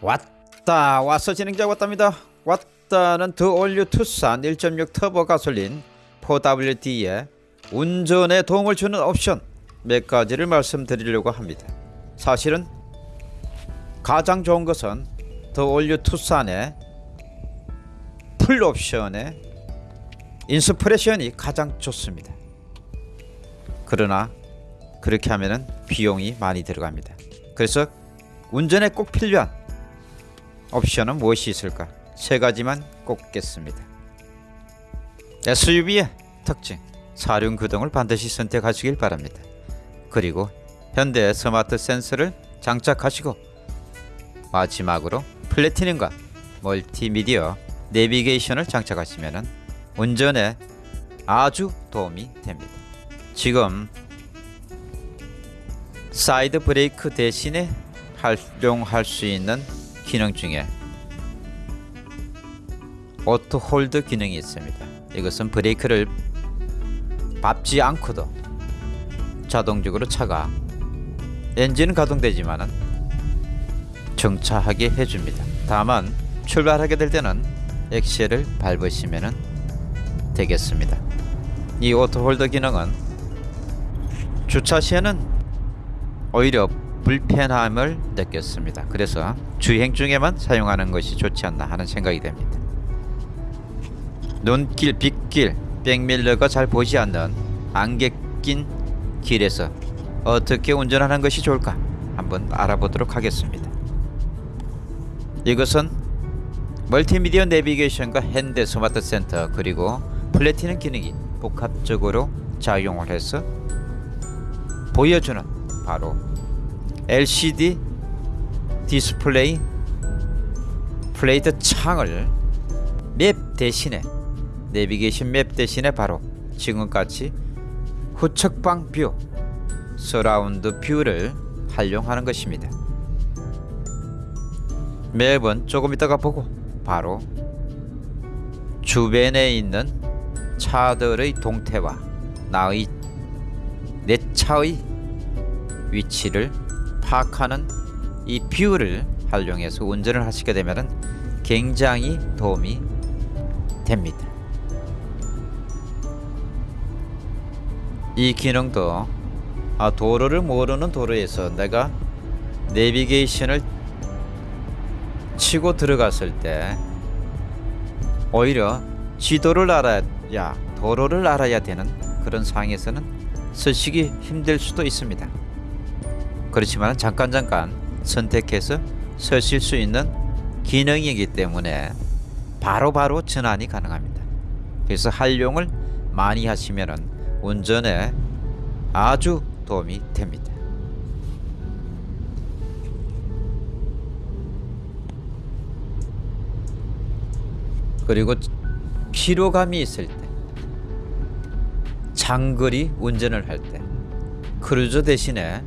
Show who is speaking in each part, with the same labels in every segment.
Speaker 1: 왔다. 왔어 진행자 왔답니다. 왔다는 The All New 투싼 1.6 터보 가솔린 4WD에 운전에 도움을 주는 옵션 몇 가지를 말씀드리려고 합니다. 사실은 가장 좋은 것은 The All New 투싼의 풀 옵션의 Inspiration이 가장 좋습니다. 그러나 그렇게 하면은 비용이 많이 들어갑니다. 그래서 운전에 꼭 필요한 옵션은 무엇이 있을까? 세 가지만 꼽겠습니다. SUV의 특징, 사륜 구동을 반드시 선택하시길 바랍니다. 그리고 현대 스마트 센서를 장착하시고 마지막으로 플래티넘과 멀티미디어 내비게이션을 장착하시면 운전에 아주 도움이 됩니다. 지금 사이드 브레이크 대신에 활용할 수 있는 기능 중에 auto hold 기능이 있습니다. 이것은 브레이크를 밟지 않고도 자동적으로 차가 엔진은 가동되지만은 정차하게 해줍니다. 다만 출발하게 될 때는 엑셀을 밟으시면 되겠습니다. 이 auto hold 기능은 주차 시에는 오히려 불편함을 느꼈습니다. 그래서 주행 중에만 사용하는 것이 좋지 않나 하는 생각이 됩니다. 눈길, 빗길, 백밀러가 잘 보지 않는 안개 낀 길에서 어떻게 운전하는 것이 좋을까 한번 알아보도록 하겠습니다. 이것은 멀티미디어 내비게이션과 현대 스마트 센스 그리고 플래티넘 기능이 복합적으로 작용을 해서 보여주는 바로 LCD 디스플레이 플레이트 창을 map 대신에 내비게이션 map 대신에 바로 지금같이 후측방 view surround view를 활용하는 것입니다. map은 조금 있다가 보고 바로 주변에 있는 차들의 동태와 나의 내 차의 위치를 파악하는 이 view를 활용해서 운전을 하시게 되면 굉장히 도움이 됩니다. 이 기능도 아, 도로를 모르는 도로에서 내가 내비게이션을 치고 들어갔을 때 오히려 지도를 알아야 도로를 알아야 되는 그런 상황에서는 쓰시기 힘들 수도 있습니다. 그렇지만 잠깐 잠깐 선택해서 쓰실 수 있는 기능이기 때문에 바로바로 바로 전환이 가능합니다. 그래서 활용을 많이 하시면 운전에 아주 도움이 됩니다. 그리고 피로감이 있을 때 장거리 운전을 할 때 크루즈 대신에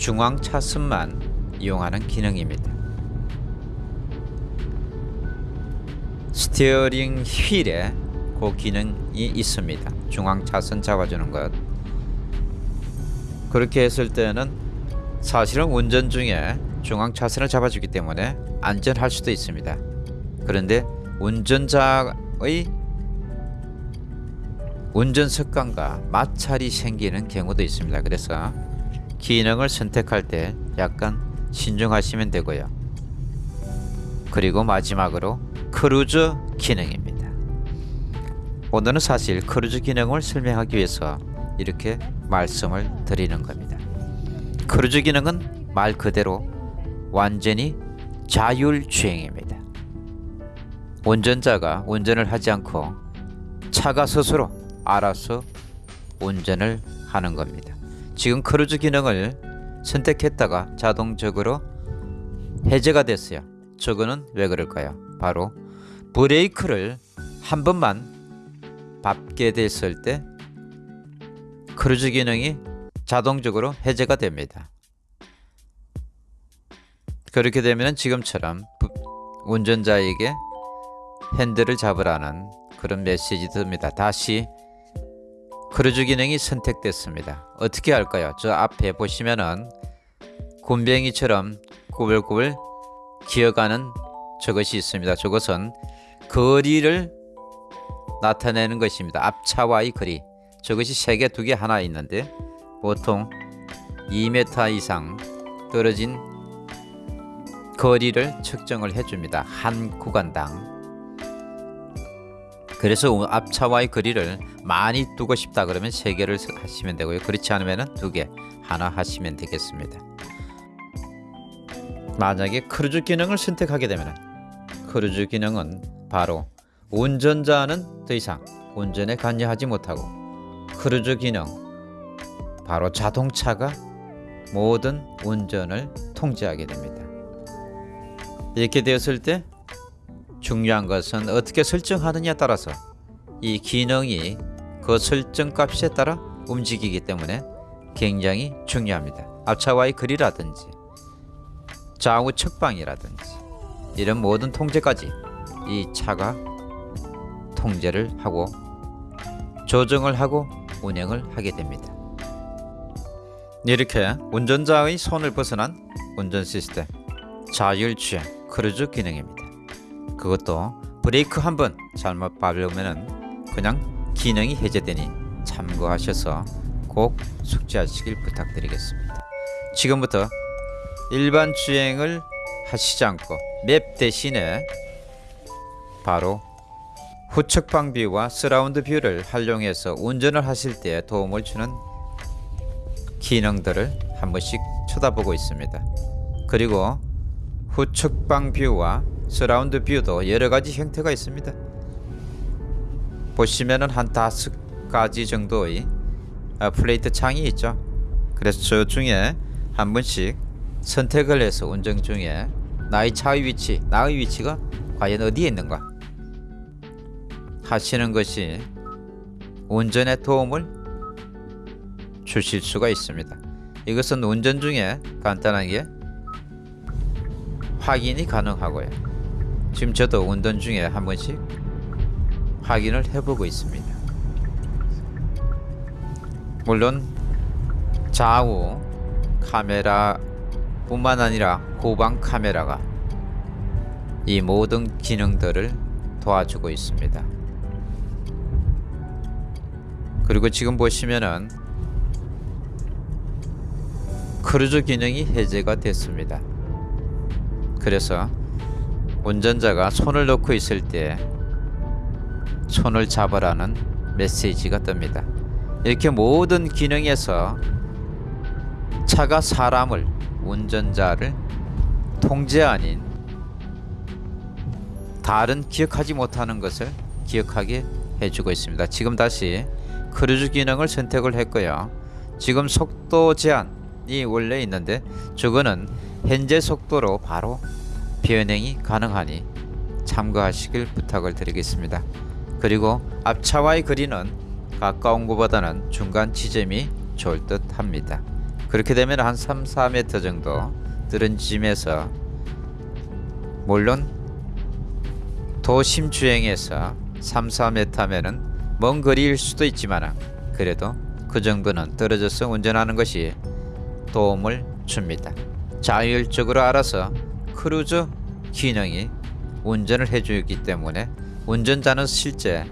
Speaker 1: 중앙 차선만 이용하는 기능입니다. 스티어링 휠에 그 기능이 있습니다. 중앙 차선 잡아주는 것. 그렇게 했을 때는 사실은 운전 중에 중앙 차선을 잡아주기 때문에 안전할 수도 있습니다. 그런데 운전자의 운전 습관과 마찰이 생기는 경우도 있습니다. 그래서 기능을 선택할 때 약간 신중하시면 되고요. 그리고 마지막으로 크루즈 기능입니다. 오늘은 사실 크루즈 기능을 설명하기 위해서 이렇게 말씀을 드리는 겁니다. 크루즈 기능은 말 그대로 완전히 자율주행입니다. 운전자가 운전을 하지 않고 차가 스스로 알아서 운전을 하는 겁니다. 지금 크루즈 기능을 선택했다가 자동적으로 해제가 됐어요. 저거는 왜 그럴까요? 바로 브레이크를 한 번만 밟게 됐을 때 크루즈 기능이 자동적으로 해제가 됩니다. 그렇게 되면 지금처럼 운전자에게 핸들을 잡으라는 그런 메시지 뜹니다. 다시 크루즈 기능이 선택됐습니다. 어떻게 할까요? 저 앞에 보시면은 굼벵이처럼 꾸불꾸불 기어가는 저것이 있습니다. 저것은 거리를 나타내는 것입니다. 앞차와의 거리. 저것이 세 개, 두 개, 하나 있는데 보통 2m 이상 떨어진 거리를 측정을 해줍니다. 한 구간당. 그래서 앞차와의 거리를 많이 두고 싶다 그러면 세 개를 하시면 되고요. 그렇지 않으면 두 개, 하나 하시면 되겠습니다. 만약에 크루즈 기능을 선택하게 되면 크루즈 기능은 바로 운전자는 더 이상 운전에 관여하지 못하고 크루즈 기능 바로 자동차가 모든 운전을 통제하게 됩니다. 이렇게 되었을 때 중요한 것은 어떻게 설정하느냐에 따라서 이 기능이 그 설정 값에 따라 움직이기 때문에 굉장히 중요합니다. 앞차와의 거리라든지 좌우 측방이라든지 이런 모든 통제까지 이 차가 통제를 하고 조정을 하고 운행을 하게 됩니다. 이렇게 운전자의 손을 벗어난 운전 시스템 자율주행 크루즈 기능입니다. 그것도 브레이크 한 번 잘못 밟으면 그냥 기능이 해제되니 참고하셔서 꼭 숙지하시길 부탁드리겠습니다. 지금부터 일반 주행을 하시지 않고 map 대신에 바로 후측방 view와 surround view를 활용해서 운전을 하실 때 도움을 주는 기능들을 한 번씩 쳐다보고 있습니다. 그리고 후측방 view와 surround view도 여러 가지 형태가 있습니다. 보시면은 한 다섯 가지 정도의 아, 플레이트 창이 있죠. 그래서 저 중에 한 번씩 선택을 해서 운전 중에 나의 차의 위치, 나의 위치가 과연 어디에 있는가 하시는 것이 운전에 도움을 주실 수가 있습니다. 이것은 운전 중에 간단하게 확인이 가능하고요. 지금 저도 운전 중에 한 번씩 확인을 해보고 있습니다. 물론 좌우 카메라뿐만 아니라 후방 카메라가 이 모든 기능들을 도와주고 있습니다. 그리고 지금 보시면은 크루즈 기능이 해제가 됐습니다. 그래서 운전자가 손을 놓고 있을 때 손을 잡으라는 메시지가 뜹니다. 이렇게 모든 기능에서 차가 사람을 운전자를 통제 아닌 다른 기억하지 못하는 것을 기억하게 해주고 있습니다. 지금 다시 크루즈 기능을 선택을 했고요. 지금 속도 제한이 원래 있는데 저거는 현재 속도로 바로 변행이 가능하니 참고하시길 부탁을 드리겠습니다. 그리고 앞차와의 거리는 가까운 곳보다는 중간 지점이 좋을 듯 합니다. 그렇게 되면 한 3, 4m 정도 들은 지점에서 물론 도심 주행에서 3, 4m면은 먼 거리일 수도 있지만 그래도 그 정도는 떨어져서 운전하는 것이 도움을 줍니다. 자율적으로 알아서 크루즈 기능이 운전을 해주기 때문에 운전자는 실제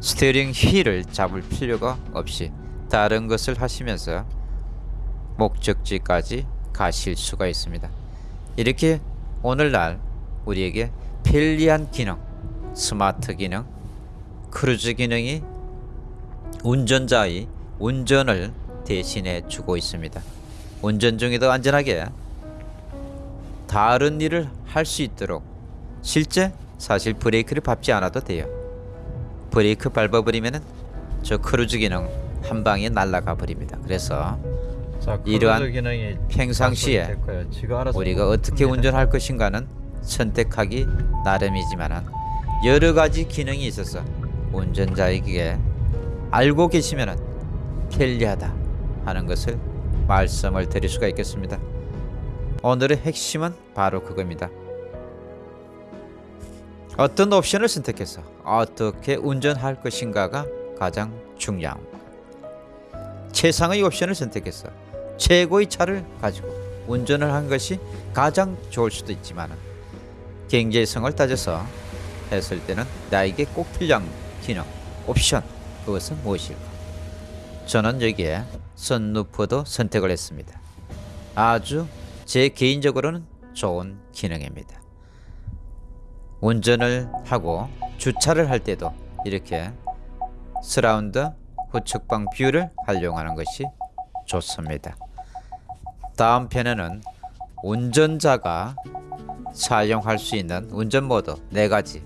Speaker 1: steering wheel을 잡을 필요가 없이 다른 것을 하시면서 목적지까지 가실 수가 있습니다. 이렇게 오늘날 우리에게 편리한 기능, 스마트 기능, 크루즈 기능이 운전자의 운전을 대신해 주고 있습니다. 운전 중에도 안전하게 다른 일을 할 수 있도록 실제 사실 브레이크를 밟지 않아도 돼요. 브레이크 밟아버리면은 저 크루즈 기능 한 방에 날아가 버립니다. 그래서
Speaker 2: 자,
Speaker 1: 이러한 평상시에 우리가 어떻게
Speaker 2: 옵니다.
Speaker 1: 운전할 것인가는 선택하기 나름이지만 여러 가지 기능이 있어서 운전자에게 알고 계시면 편리하다 하는 것을 말씀을 드릴 수가 있겠습니다. 오늘의 핵심은 바로 그겁니다. 어떤 옵션을 선택해서 어떻게 운전할 것인가가 가장 중요합니다. 최상의 옵션을 선택해서 최고의 차를 가지고 운전을 한 것이 가장 좋을 수도 있지만 경제성을 따져서 했을 때는 나에게 꼭 필요한 기능, 옵션 그것은 무엇일까? 저는 여기에 선루프도 선택을 했습니다. 아주 제 개인적으로는 좋은 기능입니다. 운전을 하고 주차를 할 때도 이렇게 서라운드 후측방 view를 활용하는 것이 좋습니다. 다음 편에는 운전자가 사용할 수 있는 운전 모드 네 가지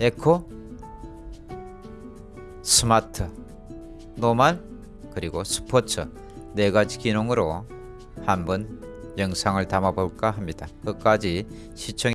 Speaker 1: eco, smart, normal 그리고 스포츠 네 가지 기능으로 한번 영상을 담아 볼까 합니다. 끝까지 시청